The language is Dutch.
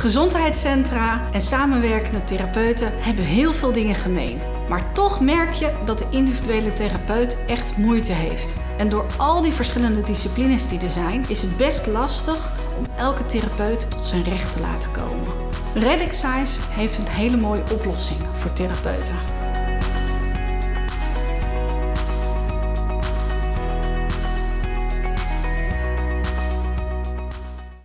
Gezondheidscentra en samenwerkende therapeuten hebben heel veel dingen gemeen. Maar toch merk je dat de individuele therapeut echt moeite heeft. En door al die verschillende disciplines die er zijn, is het best lastig om elke therapeut tot zijn recht te laten komen. Redexise heeft een hele mooie oplossing voor therapeuten.